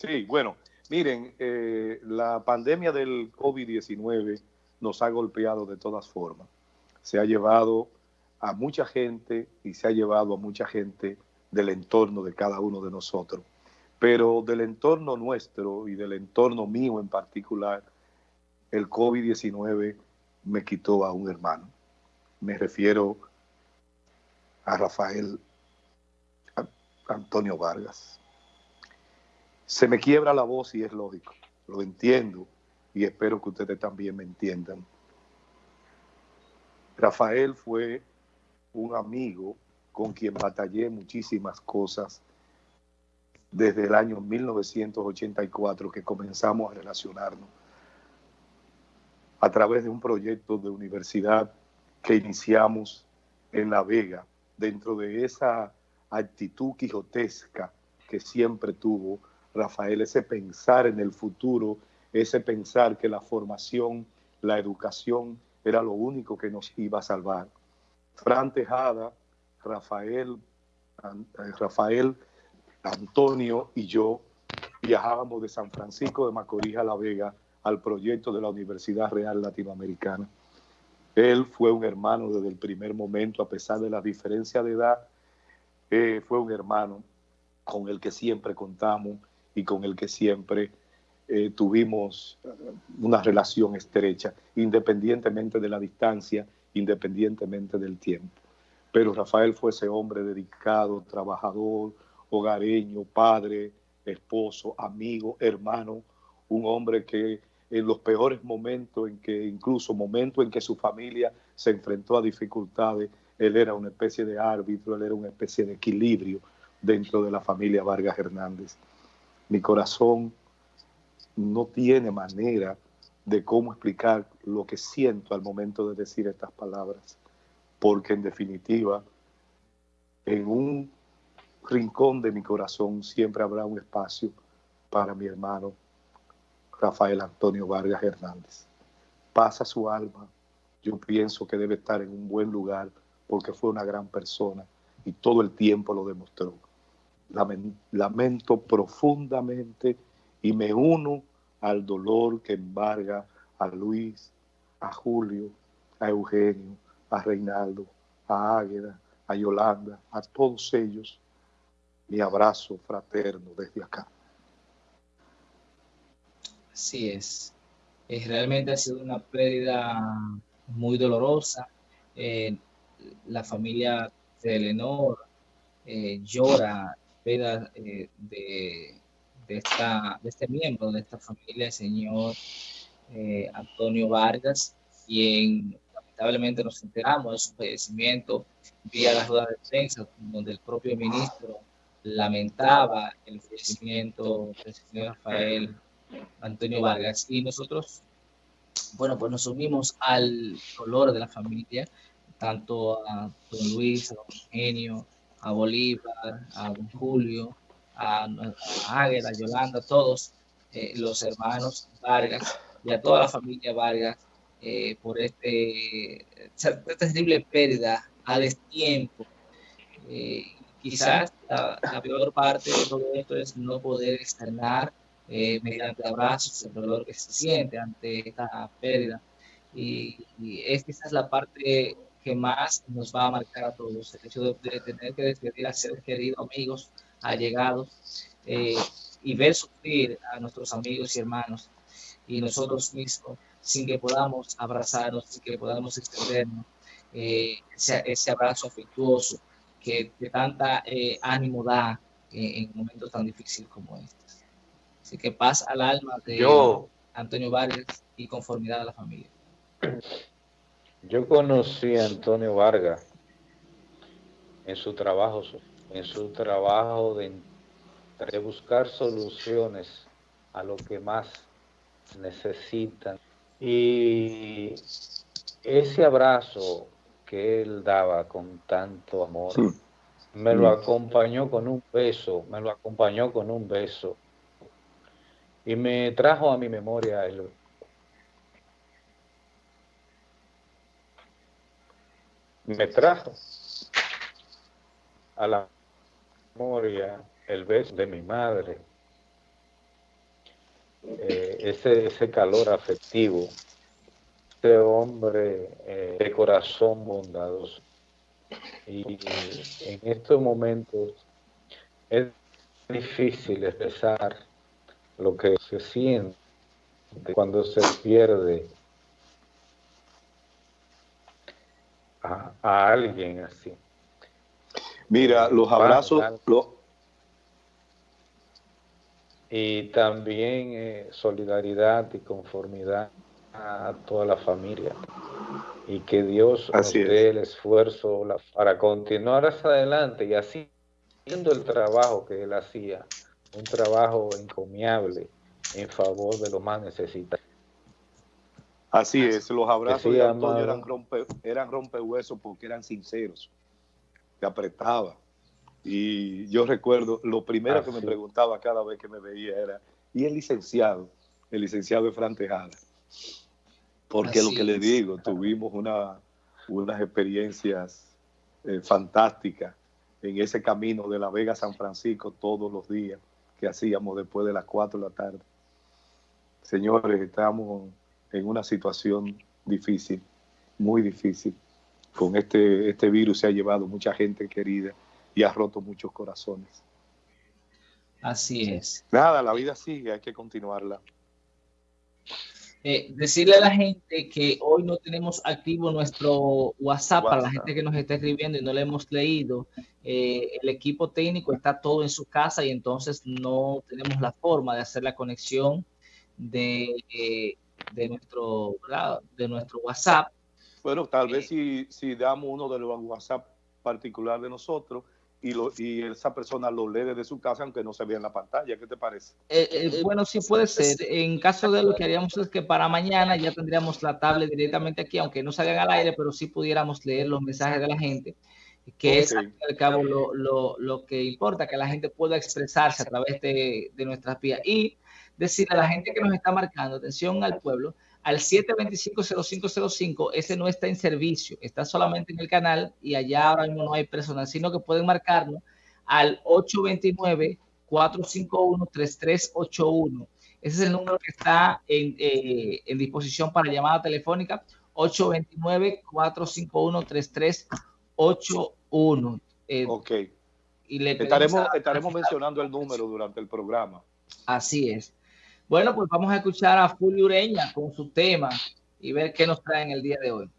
Sí, bueno, miren, eh, la pandemia del COVID-19 nos ha golpeado de todas formas. Se ha llevado a mucha gente y se ha llevado a mucha gente del entorno de cada uno de nosotros. Pero del entorno nuestro y del entorno mío en particular, el COVID-19 me quitó a un hermano. Me refiero a Rafael Antonio Vargas. Se me quiebra la voz y es lógico, lo entiendo y espero que ustedes también me entiendan. Rafael fue un amigo con quien batallé muchísimas cosas desde el año 1984 que comenzamos a relacionarnos a través de un proyecto de universidad que iniciamos en La Vega, dentro de esa actitud quijotesca que siempre tuvo Rafael, ese pensar en el futuro, ese pensar que la formación, la educación era lo único que nos iba a salvar. Fran Tejada, Rafael, eh, Rafael, Antonio y yo viajábamos de San Francisco de Macorís a La Vega al proyecto de la Universidad Real Latinoamericana. Él fue un hermano desde el primer momento, a pesar de la diferencia de edad, eh, fue un hermano con el que siempre contamos y con el que siempre eh, tuvimos eh, una relación estrecha, independientemente de la distancia, independientemente del tiempo. Pero Rafael fue ese hombre dedicado, trabajador, hogareño, padre, esposo, amigo, hermano, un hombre que en los peores momentos, en que incluso momentos en que su familia se enfrentó a dificultades, él era una especie de árbitro, él era una especie de equilibrio dentro de la familia Vargas Hernández. Mi corazón no tiene manera de cómo explicar lo que siento al momento de decir estas palabras, porque en definitiva, en un rincón de mi corazón siempre habrá un espacio para mi hermano Rafael Antonio Vargas Hernández. Pasa su alma, yo pienso que debe estar en un buen lugar porque fue una gran persona y todo el tiempo lo demostró. Lamento profundamente y me uno al dolor que embarga a Luis, a Julio, a Eugenio, a Reinaldo, a Águeda, a Yolanda, a todos ellos. Mi abrazo fraterno desde acá. Así es. es realmente ha sido una pérdida muy dolorosa. Eh, la familia de Eleanor eh, llora eh, de, de, esta, este miembro de esta familia, el señor Antonio Vargas, quien lamentablemente nos enteramos de su fallecimiento vía la rueda de prensa, donde el propio ministro lamentaba el fallecimiento del señor Rafael Antonio Vargas. Y nosotros, bueno, pues nos unimos al dolor de la familia, tanto a don Luis, a don Eugenio, a Bolívar, a don Julio, a, Águeda, a Yolanda, todos eh, los hermanos Vargas y a toda la familia Vargas eh, por este, esta terrible pérdida a destiempo. Eh, quizás la, la, peor parte de todo esto es no poder externar eh, mediante abrazos, el dolor que se siente ante esta pérdida. Y, esa es la parte que más nos va a marcar a todos, el hecho de, tener que despedir a seres queridos, amigos, allegados, eh, y ver sufrir a nuestros amigos y hermanos y nosotros mismos sin que podamos abrazarnos, sin que podamos extendernos eh, ese, abrazo afectuoso que, de tanta ánimo da en momentos tan difíciles como este. Así que paz al alma de Antonio Vargas y conformidad a la familia. Yo conocí a Antonio Vargas en su trabajo, en su trabajo de, de buscar soluciones a lo que más necesitan. Y ese abrazo que él daba con tanto amor, me lo acompañó con un beso, me lo acompañó con un beso. Y me trajo a mi memoria el, me trajo a la memoria el beso de mi madre eh, ese, ese calor afectivo, ese hombre eh, de corazón bondadoso. Y en estos momentos es difícil expresar lo que se siente cuando se pierde a, alguien así. Mira, los abrazos... Y también eh, solidaridad y conformidad a toda la familia. Y que Dios nos dé el esfuerzo para continuar hacia adelante y así haciendo el trabajo que él hacía, un trabajo encomiable en favor de los más necesitados. Así es, los abrazos de Antonio eran, rompe, eran rompehuesos porque eran sinceros, que apretaba. Y yo recuerdo, lo primero que me preguntaba cada vez que me veía era, ¿y el licenciado? El licenciado Efran Tejada. Porque lo que le digo, tuvimos una, unas experiencias eh, fantásticas en ese camino de La Vega a San Francisco todos los días que hacíamos después de las 4 de la tarde. Señores, estamos en una situación difícil, muy difícil. Con este, este virus se ha llevado mucha gente querida y ha roto muchos corazones. Así es. Nada, la vida sigue, hay que continuarla. Eh, decirle a la gente que hoy no tenemos activo nuestro WhatsApp, para la gente que nos está escribiendo y no le hemos leído. Eh, el equipo técnico está todo en su casa y entonces no tenemos la forma de hacer la conexión de, eh, de, nuestro, de nuestro WhatsApp. Bueno, tal vez si, si damos uno de los WhatsApp particular de nosotros, y, lo, y esa persona lo lee desde su casa aunque no se vea en la pantalla. ¿Qué te parece? Eh, eh, bueno, sí puede ser. En caso de lo que haríamos es que para mañana ya tendríamos la tablet directamente aquí, aunque no salgan al aire, pero sí pudiéramos leer los mensajes de la gente, que es al cabo lo, lo, lo, que importa, que la gente pueda expresarse a través de, de nuestras vías. Y decirle a la gente que nos está marcando, atención al pueblo, al 725-0505, ese no está en servicio, está solamente en el canal y allá ahora mismo no hay personal, sino que pueden marcarnos al 829-451-3381. Ese es el número que está en, eh, disposición para llamada telefónica, 829-451-3381. Eh, ok. Y le estaremos, estaremos mencionando el número durante el programa. Así es. Bueno, pues vamos a escuchar a Julio Ureña con su tema y ver qué nos trae en el día de hoy.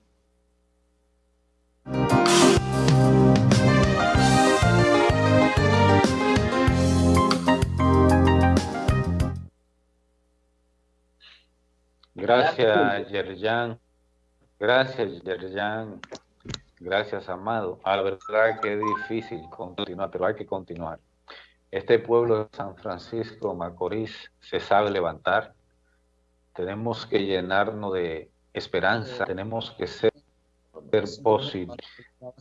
Gracias, Yerjan. Gracias, Yerjan. Gracias, Amado. A la verdad que es difícil continuar, pero hay que continuar. Este pueblo de San Francisco Macorís se sabe levantar. Tenemos que llenarnos de esperanza, tenemos que ser, posibles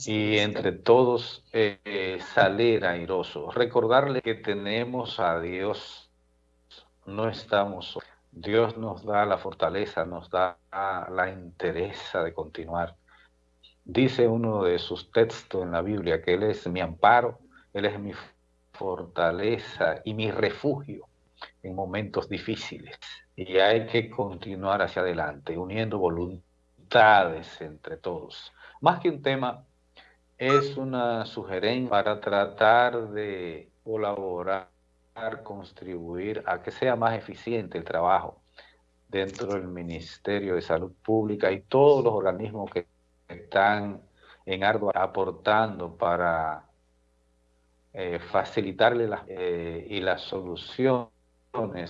y entre todos eh, salir airosos. Recordarle que tenemos a Dios, no estamos Dios nos da la fortaleza, nos da la interesa de continuar. Dice uno de sus textos en la Biblia que Él es mi amparo, Él es mi fortaleza y mi refugio en momentos difíciles. Y hay que continuar hacia adelante, uniendo voluntades entre todos. Más que un tema, es una sugerencia para tratar de colaborar, contribuir a que sea más eficiente el trabajo dentro del Ministerio de Salud Pública y todos los organismos que están en ardua aportando para eh, facilitarle las, eh, y las soluciones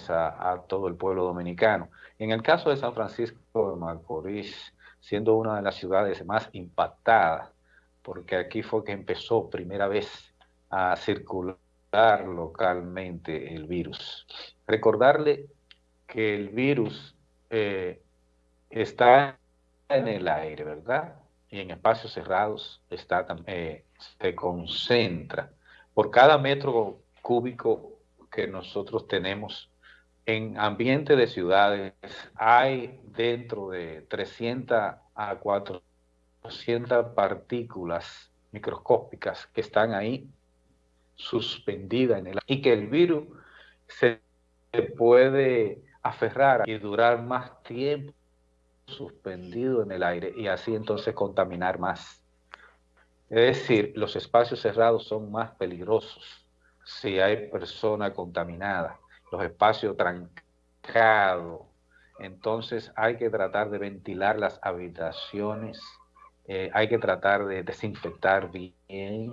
a, todo el pueblo dominicano. En el caso de San Francisco de Macorís, siendo una de las ciudades más impactadas, porque aquí fue que empezó primera vez a circular localmente el virus. Recordarle que el virus eh, está en el aire, ¿verdad? Y en espacios cerrados está, se concentra por cada metro cúbico que nosotros tenemos en ambiente de ciudades, hay dentro de 300 a 400 partículas microscópicas que están ahí suspendidas en el y que el virus se puede aferrar y durar más tiempo suspendido en el aire y así entonces contaminar más. Es decir, los espacios cerrados son más peligrosos si hay persona contaminada, los espacios trancados. Entonces hay que tratar de ventilar las habitaciones, eh, hay que tratar de desinfectar bien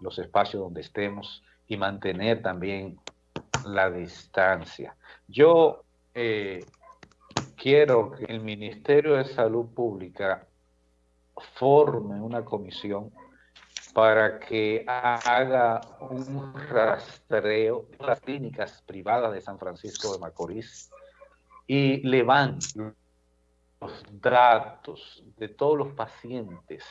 los espacios donde estemos y mantener también la distancia. Yo eh, quiero que el Ministerio de Salud Pública forme una comisión para que haga un rastreo de las clínicas privadas de San Francisco de Macorís y levante los datos de todos los pacientes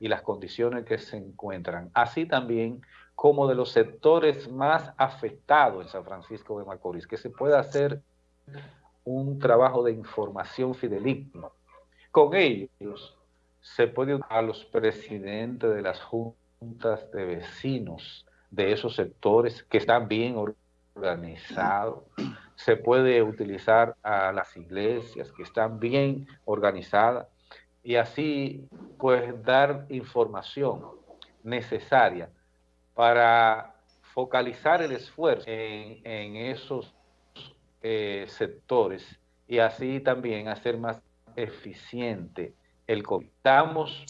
y las condiciones que se encuentran, así también como de los sectores más afectados en San Francisco de Macorís, que se pueda hacer un trabajo de información fideligno. Con ellos se puede a los presidentes de las juntas de vecinos de esos sectores que están bien organizados. Se puede utilizar a las iglesias que están bien organizadas y así pues dar información necesaria para focalizar el esfuerzo en, esos eh, sectores y así también hacer más eficiente el Estamos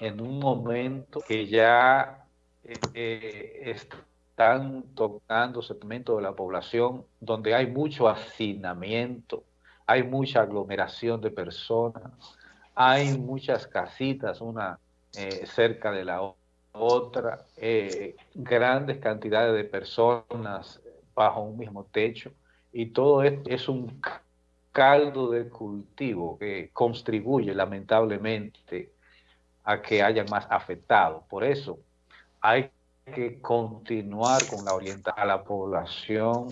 en un momento que ya eh, eh, están tocando segmentos de la población donde hay mucho hacinamiento, hay mucha aglomeración de personas, hay muchas casitas, una cerca de la otra eh, grandes cantidades de personas bajo un mismo techo y todo esto es un caldo de cultivo que contribuye lamentablemente a que haya más afectados. Por eso hay que continuar con la orientación a la población,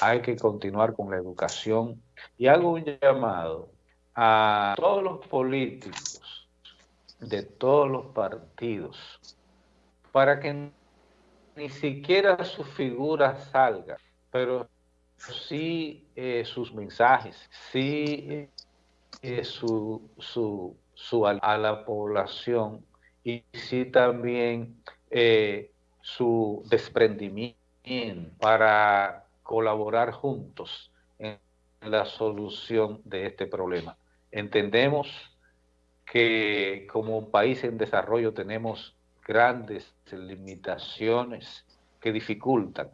hay que continuar con la educación y hago un llamado a todos los políticos de todos los partidos para que ni siquiera su figura salga, pero sí eh, sus mensajes, sí eh, su, su, su, a la población y sí también eh, su desprendimiento para colaborar juntos en la solución de este problema. Entendemos que como país en desarrollo tenemos grandes limitaciones que dificultan,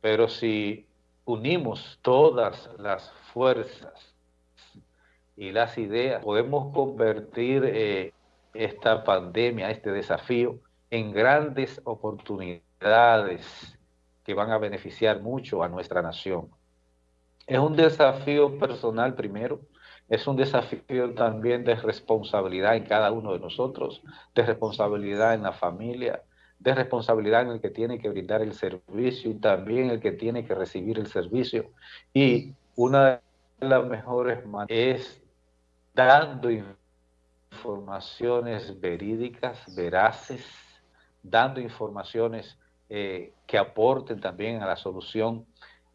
pero si unimos todas las fuerzas y las ideas, podemos convertir eh, esta pandemia, este desafío, en grandes oportunidades que van a beneficiar mucho a nuestra nación. Es un desafío personal primero, es un desafío también de responsabilidad en cada uno de nosotros, de responsabilidad en la familia, de responsabilidad en el que tiene que brindar el servicio y también el que tiene que recibir el servicio. Y una de las mejores maneras es dando informaciones verídicas, veraces, dando informaciones eh, que aporten también a la solución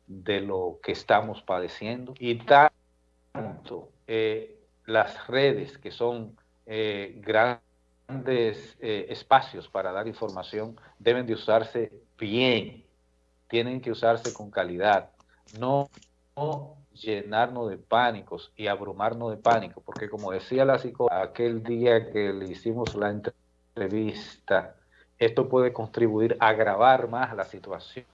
de lo que estamos padeciendo y tanto eh, las redes, que son eh, grandes eh, espacios para dar información, deben de usarse bien, tienen que usarse con calidad, no, llenarnos de pánicos y abrumarnos de pánico, porque como decía la psicóloga aquel día que le hicimos la entrevista, esto puede contribuir a agravar más la situación,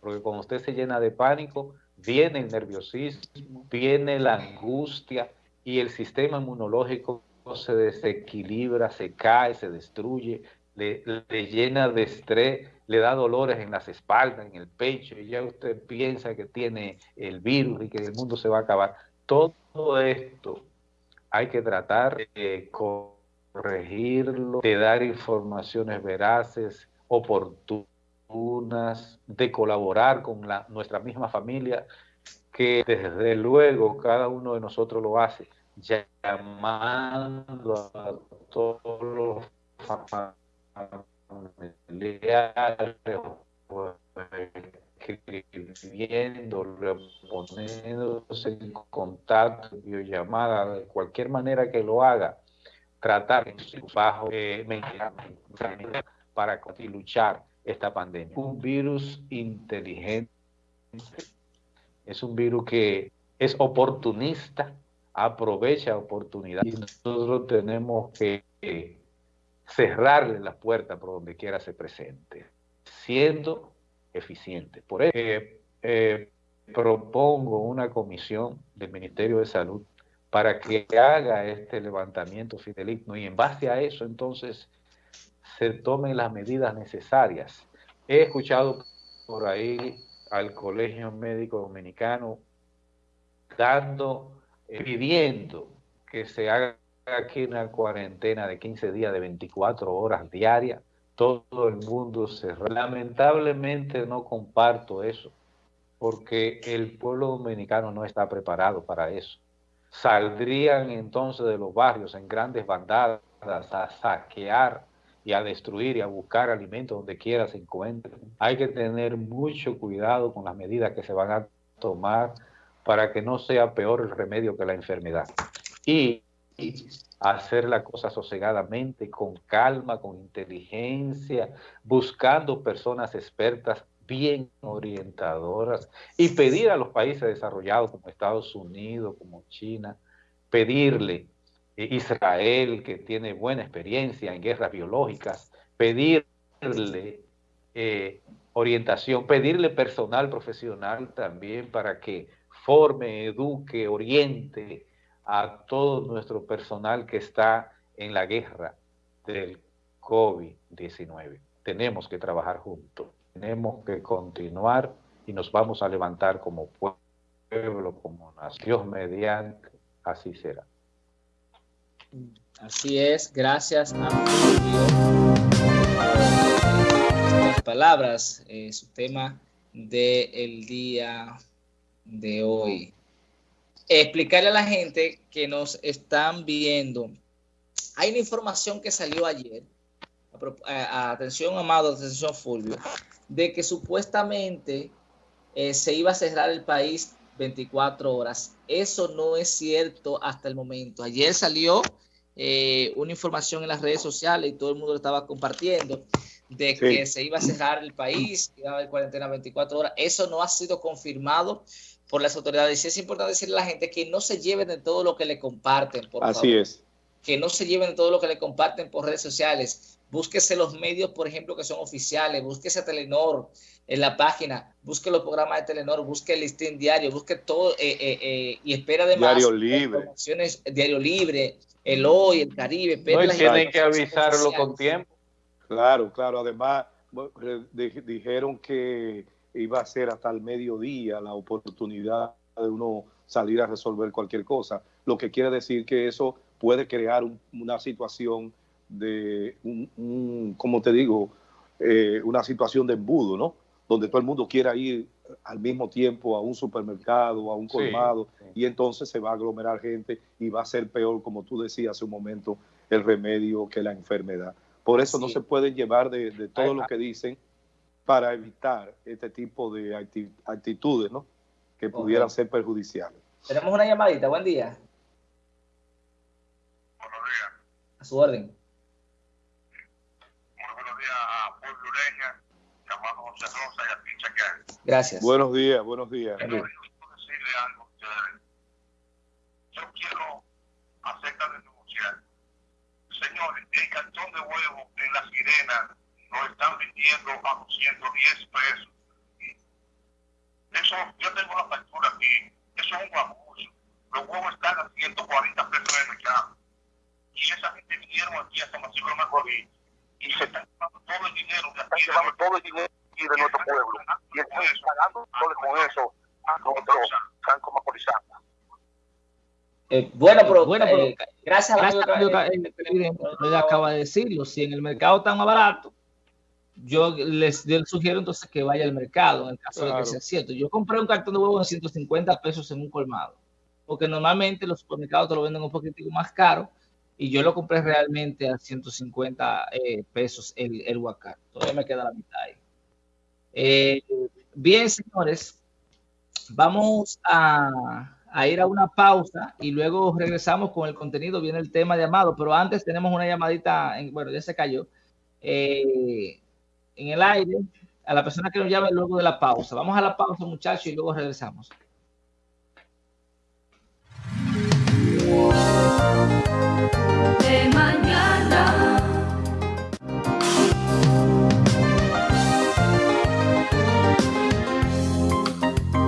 porque cuando usted se llena de pánico, viene el nerviosismo, viene la angustia y el sistema inmunológico se desequilibra, se cae, se destruye, le, llena de estrés, le da dolores en las espaldas, en el pecho, y ya usted piensa que tiene el virus y que el mundo se va a acabar. Todo esto hay que tratar de corregirlo, de dar informaciones veraces, oportunas, de colaborar con la, nuestra misma familia, que desde luego cada uno de nosotros lo hace, llamando a todos los familiares escribiendo, poniéndose en contacto, videollamada, de cualquier manera que lo haga, tratar bajo eh, para luchar esta pandemia. Un virus inteligente, es un virus que es oportunista, aprovecha oportunidad y nosotros tenemos que cerrarle la puerta por donde quiera se presente, siendo eficiente. Por eso eh, propongo una comisión del Ministerio de Salud para que haga este levantamiento fideligno y en base a eso entonces se tomen las medidas necesarias. He escuchado por ahí al Colegio Médico Dominicano dando, eh, pidiendo que se haga aquí una cuarentena de 15 días de 24 horas diarias, todo el mundo se... Lamentablemente no comparto eso, porque el pueblo dominicano no está preparado para eso. Saldrían entonces de los barrios en grandes bandadas a saquear y a destruir y a buscar alimentos donde quiera se encuentren. Hay que tener mucho cuidado con las medidas que se van a tomar para que no sea peor el remedio que la enfermedad. Y hacer la cosa sosegadamente, con calma, con inteligencia, buscando personas expertas bien orientadoras y pedir a los países desarrollados como Estados Unidos, como China, pedirle eh, Israel, que tiene buena experiencia en guerras biológicas, pedirle eh, orientación, pedirle personal profesional también para que forme, eduque, oriente a todo nuestro personal que está en la guerra del COVID-19. Tenemos que trabajar juntos, tenemos que continuar y nos vamos a levantar como pueblo, como nación mediante, así será. Así es, gracias a las palabras, eh, su tema del día de hoy explicarle a la gente que nos están viendo. Hay una información que salió ayer, atención Amado, atención Fulvio, de que supuestamente eh, se iba a cerrar el país 24 horas. Eso no es cierto hasta el momento. Ayer salió eh, una información en las redes sociales y todo el mundo lo estaba compartiendo de que se iba a cerrar el país, iba a haber cuarentena 24 horas. Eso no ha sido confirmado por las autoridades. Y es importante decirle a la gente que no se lleven de todo lo que le comparten, por Así es. Que no se lleven de todo lo que le comparten por redes sociales. Búsquese los medios, por ejemplo, que son oficiales. Búsquese a Telenor en la página. Busque los programas de Telenor. Busque el listín diario. Busque todo. Eh, eh, eh, y espera además. Diario Libre. Diario Libre. El Hoy, el Caribe. No, tienen que avisarlo con tiempo. Claro, claro. Además, dijeron que iba a ser hasta el mediodía la oportunidad de uno salir a resolver cualquier cosa, lo que quiere decir que eso puede crear una situación de, un, como te digo, eh, una situación de embudo, ¿no? Donde todo el mundo quiera ir al mismo tiempo a un supermercado, a un colmado, y entonces se va a aglomerar gente y va a ser peor, como tú decías hace un momento, el remedio que la enfermedad. Por eso no se puede llevar de, de todo lo que dicen para evitar este tipo de actitudes ¿no? que pudieran ser perjudiciales. Tenemos una llamadita, buen día. Buenos días. A su orden. Muy buenos días a Pueblo Ureña, llamado José Rosa y a Pincha Gracias. Buenos días, buenos días. Yo quiero decirle algo a ustedes. Yo quiero hacer esta denuncia. Señores, el cartón de huevo en la sirena lo están vendiendo a 210 pesos. Eso, yo tengo la factura aquí, eso es un abuso. Los huevos están a 140 pesos en el mercado. Y esa gente vinieron aquí a San Francisco de Macorís y se están llevando todo el dinero de aquí. Están llevando todo el dinero de nuestro pueblo. Y están pagando con eso a nuestro Franco Macorizano. Eh, bueno, pero, bueno, pero eh, gracias a Dios, acaba de decirlo, si en el mercado está más barato, yo les, sugiero entonces que vaya al mercado, en caso de que sea cierto. Yo compré un cartón de huevo en 150 pesos en un colmado, porque normalmente los supermercados te lo venden un poquitico más caro, y yo lo compré realmente a 150 eh, pesos el, el huacar. Todavía me queda la mitad ahí. Eh, Bien, señores, vamos a, ir a una pausa y luego regresamos con el contenido. Viene el tema de Amado, pero antes tenemos una llamadita, en, bueno, ya se cayó, eh, en el aire, a la persona que nos llame luego de la pausa. Vamos a la pausa, muchachos, y luego regresamos.